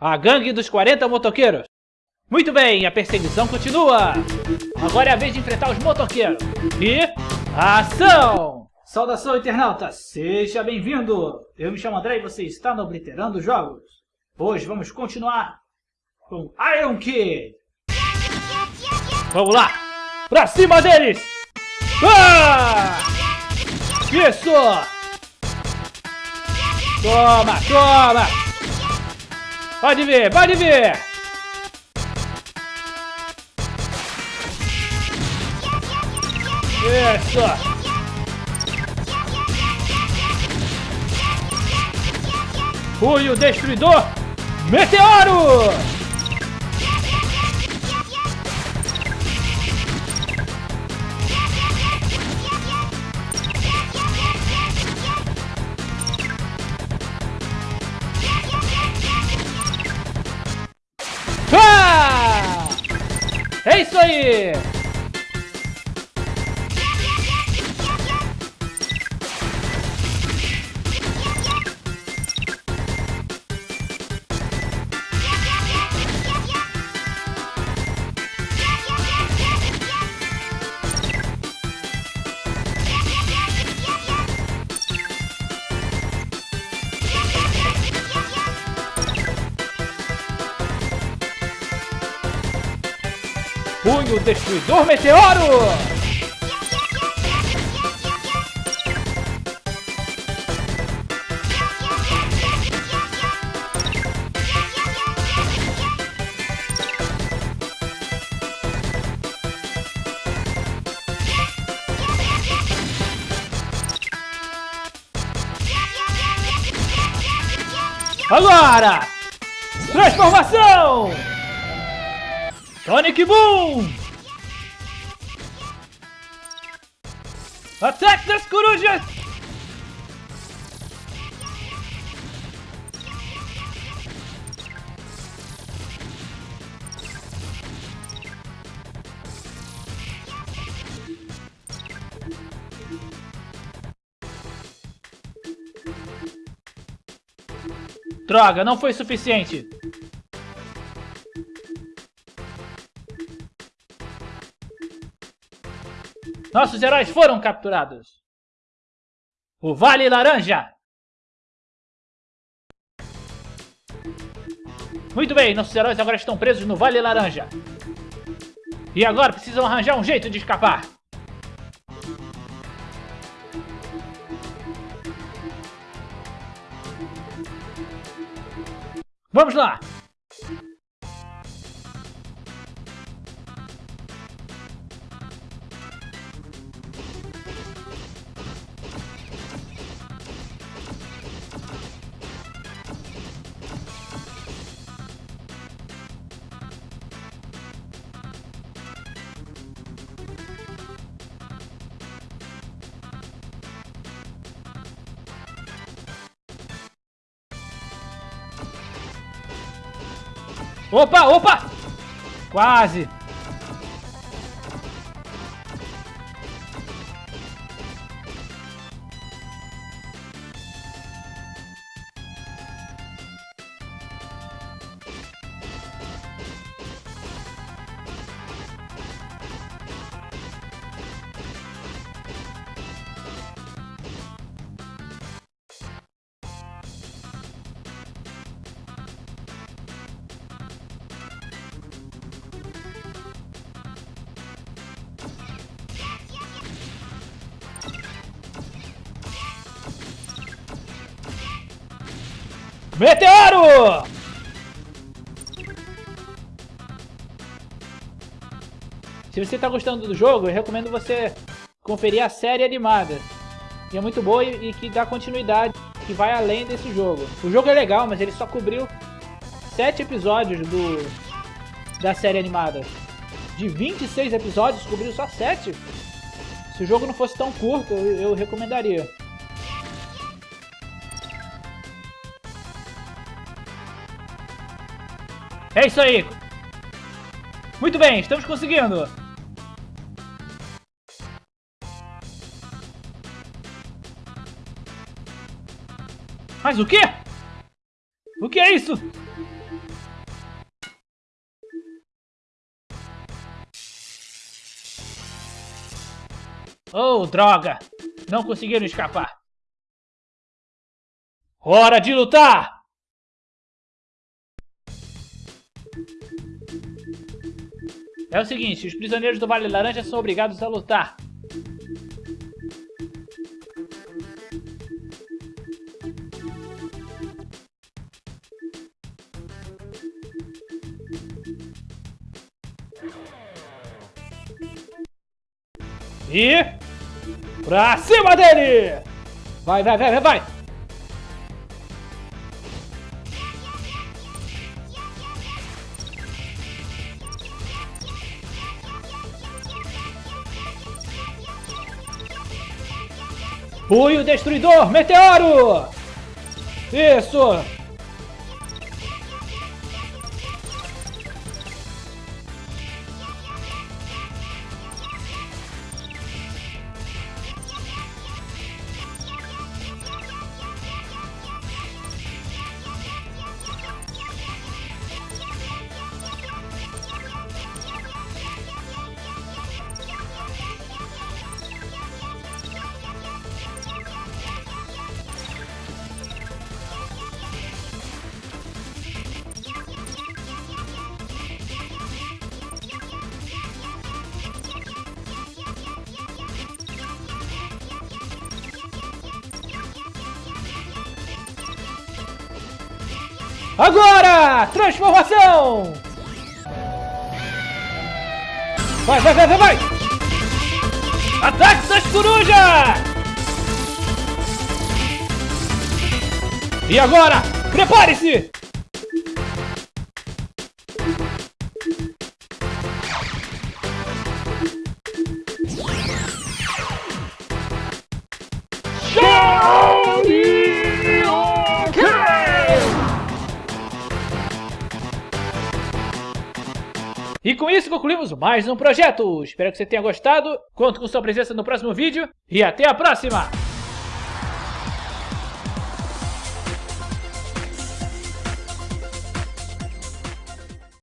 A gangue dos 40 motoqueiros. Muito bem, a perseguição continua. Agora é a vez de enfrentar os motoqueiros. E... Ação! Saudação, internauta! Seja bem-vindo! Eu me chamo André e você está no Obliterando Jogos. Hoje vamos continuar com Iron Kid. Vamos lá! Pra cima deles! Ah! Isso! Toma, toma! Pode ver, pode ver! Isso! Punho Destruidor Meteoro! É isso aí! Punho Destruidor Meteoro! Agora! Transformação! Sonic Boom! Ataque das corujas! Droga, não foi suficiente. Nossos heróis foram capturados. O Vale Laranja. Muito bem, nossos heróis agora estão presos no Vale Laranja. E agora precisam arranjar um jeito de escapar. Vamos lá! Opa, opa! Quase! Meteoro! Se você está gostando do jogo, eu recomendo você conferir a série animada. Que é muito boa e, que dá continuidade, que vai além desse jogo. O jogo é legal, mas ele só cobriu sete episódios do da série animada. De 26 episódios, cobriu só 7. Se o jogo não fosse tão curto, eu, eu recomendaria. É isso aí. Muito bem, estamos conseguindo. Mas o quê? O que é isso? Oh, droga! Não conseguiram escapar. Hora de lutar! É o seguinte, os prisioneiros do Vale Laranja são obrigados a lutar. E... Pra cima dele! Vai, vai, vai, vai, vai! Punho Destruidor Meteoro! Isso! Agora! Transformação! Vai, vai, vai, vai, vai! Ataque das corujas! E agora, prepare-se! E com isso concluímos mais um projeto. Espero que você tenha gostado. Conto com sua presença no próximo vídeo. E até a próxima!